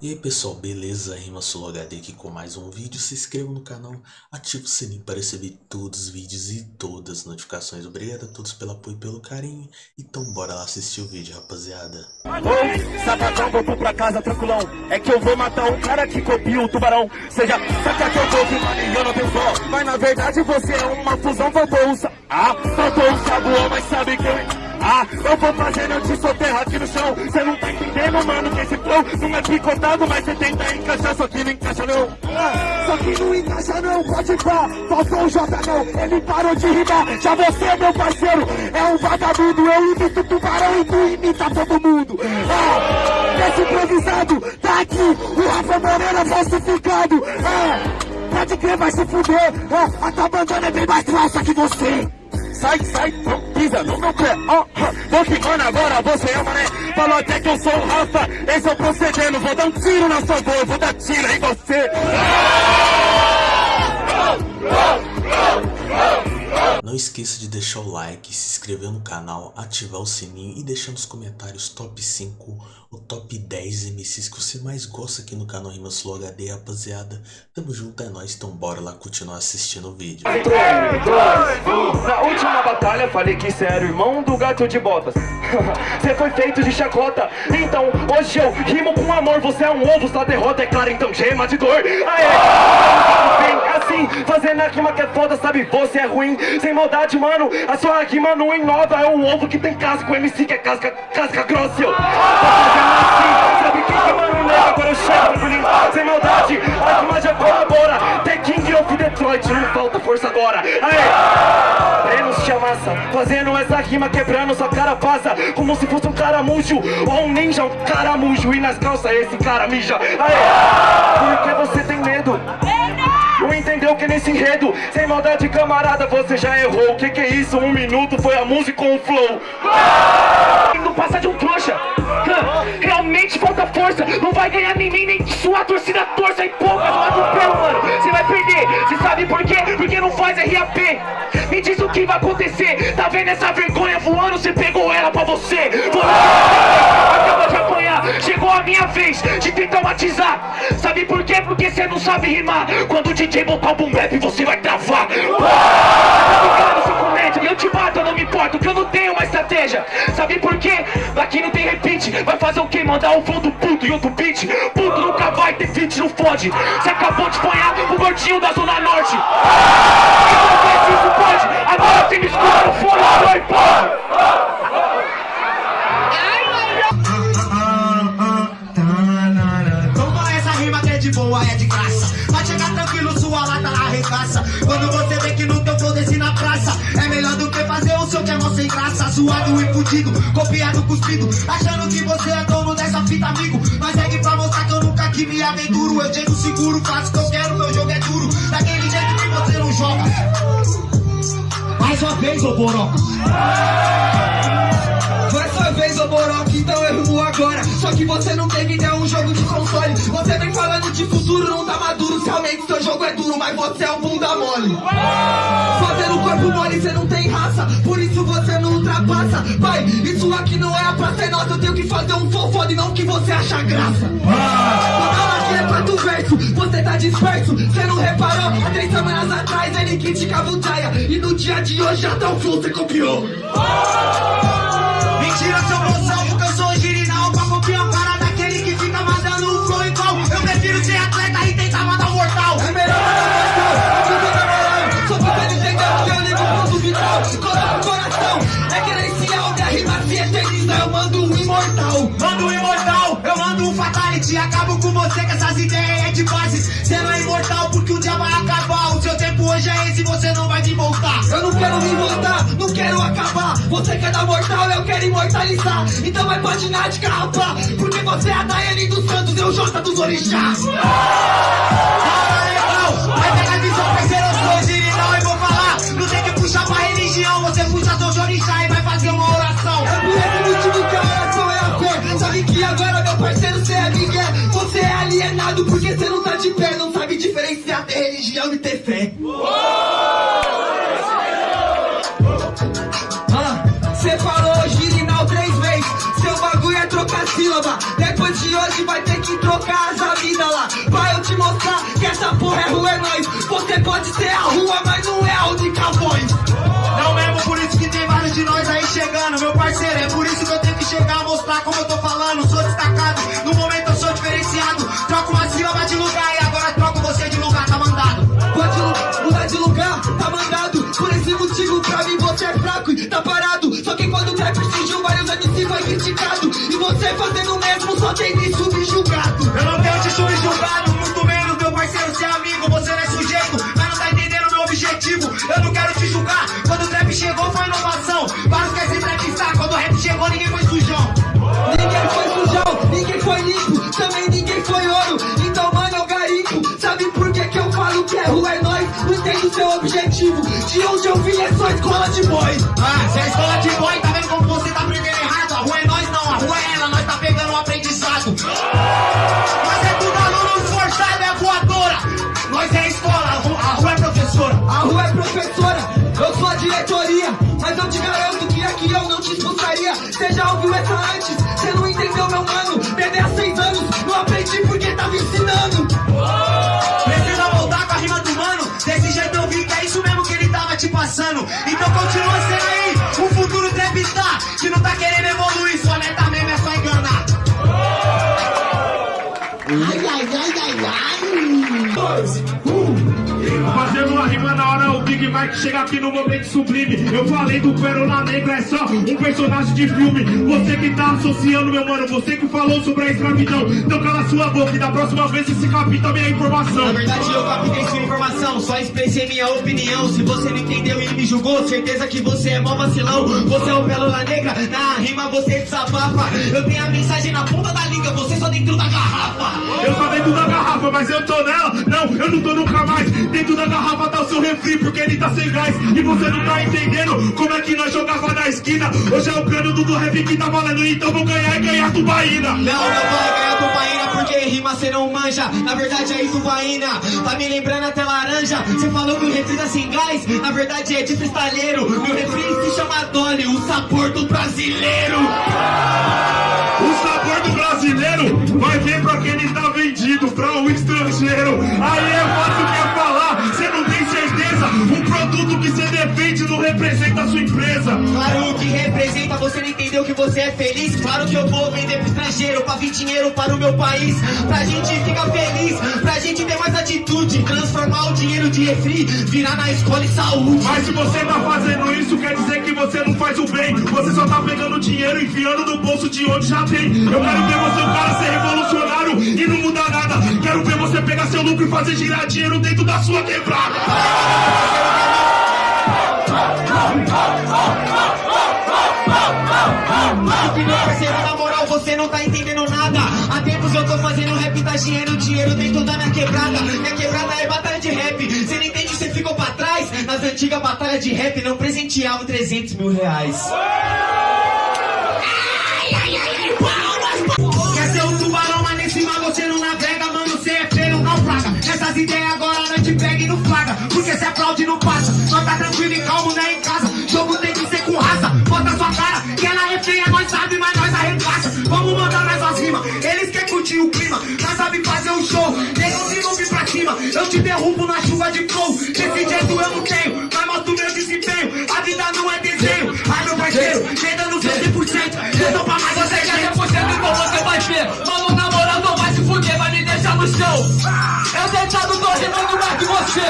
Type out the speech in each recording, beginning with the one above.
E aí pessoal, beleza? Rima HD aqui com mais um vídeo. Se inscreva no canal, ative o sininho para receber todos os vídeos e todas as notificações. Obrigado a todos pelo apoio e pelo carinho. Então bora lá assistir o vídeo, rapaziada. Oi, sapatão, vou pra casa tranquilão. É que eu vou matar cara que copia o tubarão. Seja, que eu não tenho. Mas na verdade você é uma fusão, faltou Ah, faltou mas sabe que eu... Ah, eu vou fazer eu te soterrar aqui no chão. Cê não tá entendendo, mano, que esse flow Não é picotado, mas cê tenta encaixar Só que não encaixa não. Ah, Só que não encaixa não, pode pá. Faltou o J não, ele parou de rimar. Já você, meu parceiro, é um vagabundo. Eu imito tubarão e tu imita todo mundo. Ah, esse improvisado, tá aqui O Rafa Moreira falsificado. Ah, pode crer, vai se fuder. Ah, a tua bandana é bem mais falsa que você sai, sai, não pisa no meu pé. Oh, vou ficando agora, você é mané. Falou até que eu sou o Rafa, esse é o procedendo. Vou dar um tiro na sua voz, vou dar tiro em você. Não esqueça de deixar o like, se inscrever no canal, ativar o sininho e deixar nos comentários top 5 ou top 10 MCs que você mais gosta aqui no canal Rimas Flow HD, rapaziada. Tamo junto, é nóis, então bora lá continuar assistindo o vídeo. 3, 2, 1. Batalha falei que você era o irmão do gato de botas. Você foi feito de chacota, então hoje eu rimo com amor. Você é um ovo, sua derrota é clara, então gema de dor. Aê! Assim, fazendo a rima que é foda, sabe? Você é ruim, sem maldade, mano. A sua rima não inova, é um ovo que tem casca. O MC que é casca, casca grossa. Eu. Assim, sabe quem que mano nega? Agora eu chego, sem maldade. A rima já colabora. The King of Detroit, não falta força agora. Aê! Massa, fazendo essa rima, quebrando sua cara passa. Como se fosse um caramujo, ou um ninja, um caramujo. E nas calças esse cara mija. Aê! Porque você tem medo. Não entendeu que nesse enredo, sem maldade camarada, você já errou O que que é isso? Um minuto foi a música com o flow Não passa de um trouxa Realmente falta força. Não vai ganhar nem mim, nem sua torcida. Torça E pouca do atropelo, mano Você vai perder, você sabe por quê? Porque não faz RAP Me diz o que vai acontecer. Tá vendo essa vergonha voando? Você pegou ela pra você. Acaba de apanhar. Chegou a minha vez de te traumatizar. Sabe por quê? Porque você não sabe rimar. Quando o DJ botar o boom bap você vai travar importo Que eu não tenho uma estratégia. Sabe por quê? Aqui não tem repeat Vai fazer o quê? Mandar um flow do puto e outro beat? Puto nunca vai ter feat, não fode. Você acabou de apanhar o gordinho da Zona Norte. Então se isso pode Agora você me escuta no fone, foi, porra sua lata arregaça. Quando você vê que no teu flow desce na praça É melhor do que fazer o seu que é mó sem graça. Zoado e fudido, copiado, cuspido Achando que você é dono dessa fita, amigo. Mas segue pra mostrar que eu nunca que me aventuro. Eu chego seguro, faço o que eu quero, meu jogo é duro. Daquele jeito que você não joga. Mais uma vez, ô Boroca. Mais uma vez, ô Boroca, então eu rumo agora. Só que você não de futuro, não tá maduro. Realmente seu jogo é duro, mas você é um bunda mole. Fazendo corpo mole, você não tem raça. Por isso você não ultrapassa. Pai, isso aqui não é a praça, é nossa. Eu tenho que fazer um fofode, não que você acha graça. Toda aqui é quatro verso, você tá disperso. Você não reparou, há três semanas atrás Ele criticava o Jaya. E no dia de hoje tá o flow, você copiou. Mentira, seu moção, Acabo com você com essas ideias é de base. Você não é imortal porque um dia vai acabar. O seu tempo hoje é esse, você não vai me voltar. Eu não quero me voltar, não quero acabar. Você quer dar mortal, eu quero imortalizar. Então vai patinar de carrapá Porque você é a Daiane dos Santos e o Jota dos Orixás. Vai pegar visão, parceiro, eu sou original e vou falar. Não tem que puxar pra religião Você puxa seu orixá e vai alienado porque você não tá de pé Não sabe diferenciar ter religião e ter fé. Cê falou girinal três vezes. Seu bagulho é trocar sílaba. Depois de hoje vai ter que trocar essa vida lá. Pra eu te mostrar que essa porra é rua, é nós Você pode ser a rua, mas não E você fazendo o mesmo só tem me subjugado Eu não tenho te subjugado, muito menos meu parceiro ser amigo Você não é sujeito, mas não tá entendendo meu objetivo Eu não quero te julgar, quando o trap chegou foi inovação Vários querem se entrevistar, quando o rap chegou ninguém foi sujão Ninguém foi sujão, ninguém foi limpo, também ninguém foi ouro. Então, mano, eu garimpo. Sabe por que, que eu falo que é rua é nós? Não entendo seu objetivo. De onde eu vim é só escola de boy. Ah, se é escola de boy, Mas eu te garanto que aqui eu não te expulsaria. Você já ouviu essa antes? Você não entendeu, meu mano? Bebê há seis anos, não aprendi porque tava ensinando. Precisa voltar com a rima do mano. Desse jeito eu vi que é isso mesmo que ele tava te passando. Então continua sendo aí, o futuro trap tá. Se não tá querendo evoluir, Big Mike chega aqui no momento sublime. Eu falei do Pérola Negra, é só um personagem de filme. Você que tá associando, meu mano, você que falou sobre a escravidão. Então cala sua boca e da próxima vez você capta minha informação. Na verdade eu captei sua informação, só expressei minha opinião. Se você não entendeu e me julgou, certeza que você é mó vacilão. Você é o Pérola Negra, na rima você desabafa. Eu tenho a mensagem na ponta da língua, você só dentro da garrafa. Eu tô dentro da garrafa, mas eu tô nela. Não, eu não tô nunca mais. Dentro da garrafa tá o seu refri, porque ele tá sem gás E você não tá entendendo como é que nós jogava na esquina. Hoje é o cano do rap que tá valendo Então vou ganhar e ganhar tubaína. Não, não vai ganhar tubaína porque rima cê não manja. Na verdade é tubaína, tá me lembrando até laranja. Você falou que o refri tá sem gás, na verdade é de cristalheiro Meu refri se chama Dolly, o sabor do brasileiro. O sabor do brasileiro vai ver pra quem ele tá vendido Pra um estrangeiro. Aí é fácil que falar produto que você defende não representa a sua empresa Claro que representa, você não entendeu que você é feliz Claro que eu vou vender pro estrangeiro Pra vir dinheiro para o meu país Pra gente ficar feliz, pra gente ter mais atitude Transformar o dinheiro de refri, virar na escola e saúde Mas se você tá fazendo isso, quer dizer que você não faz o bem. Você só tá pegando dinheiro e enfiando no bolso de onde já tem. Eu quero ver você, o cara, ser revolucionário e não mudar nada. Quero ver você pegar seu lucro e fazer girar dinheiro dentro da sua quebrada. Que meu parceiro, na moral, você não tá entendendo nada. Há tempos eu tô fazendo rap, tá dinheiro, dinheiro dentro da minha quebrada. Minha quebrada é batalha de rap. Você não entende, você ficou pra trás. Nas antigas batalhas de rap, não presenteavam 300 mil reais. Quer eu te derrubo na chuva de flow. Desse jeito eu não tenho, mas mostro meu desempenho. A vida não é desenho. Ai, meu parceiro, vem dando seu 100%. Eu tô pra mais você quer 100%, então você vai ver. Mano, na moral, não vai se fuder, vai me deixar no chão. Eu deitado tô rimando mais que. Você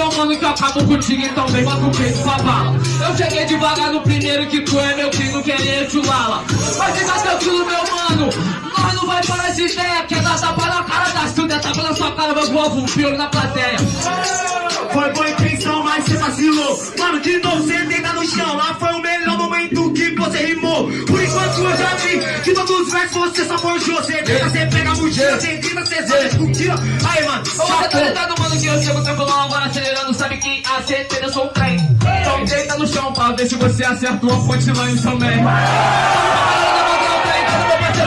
Meu mano, que eu acabo contigo, então vem bota o peito pra bala. Eu cheguei devagar no primeiro que tu é meu querer te lala. Mas fica tranquilo, meu mano, nós não vai parar de ideia. Quer dar tapa na cara da Silvia, tapa na sua cara, meu povo, um pior na plateia. Foi boa intenção, mas você vacilou. Mano, de novo você deita no chão. Lá foi o melhor momento que você rimou. Já vi que todos os versos você só forjou. Você deita, você pega a mochila, você grita, você só discutila. Aí, mano, você tá ligado, mano, que eu chego tranquilão agora acelerando. Sabe que a certeza eu sou o trem. Então deita no chão pra ver se você acerta uma punchline também.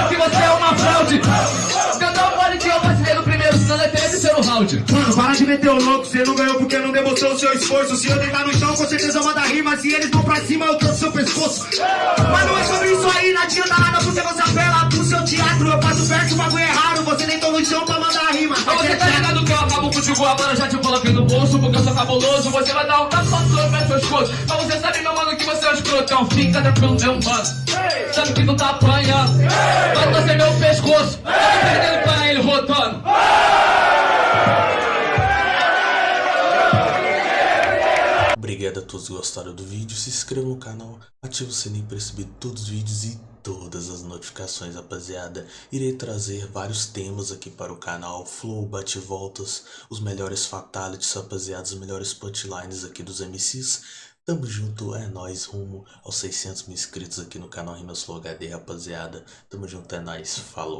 Que você é uma fraude. Eu não pode que eu vacilei no primeiro, senão seu terceiro round. Meter o louco, você não ganhou porque não demonstrou o seu esforço. Se eu deitar no chão, com certeza manda rima. Se eles vão pra cima, eu troco seu pescoço. Mas não é sobre isso aí, não adianta nada porque você apela pro seu teatro. Eu passo perto, o bagulho é raro. Você deitou no chão pra mandar rima. Mas você tá ligado que eu acabo contigo agora, já te coloquei no bolso, porque eu sou cabuloso. Você vai dar um tapa pro meu pescoço. Mas você sabe, meu mano, que você é um escroto. Então fica tranquilo, meu mano. Sabe que tu tá apanhando. Vai torcer meu pescoço. Tá perdendo pra ele rotando. Obrigado a todos que gostaram do vídeo, se inscreva no canal, ative o sininho para receber todos os vídeos e todas as notificações, rapaziada. Irei trazer vários temas aqui para o canal, flow, bate-voltas, os melhores fatalities, rapaziada, os melhores punchlines aqui dos MCs. Tamo junto, é nóis, rumo aos 600 mil inscritos aqui no canal Rimas Flow HD, rapaziada. Tamo junto, é nóis, falou.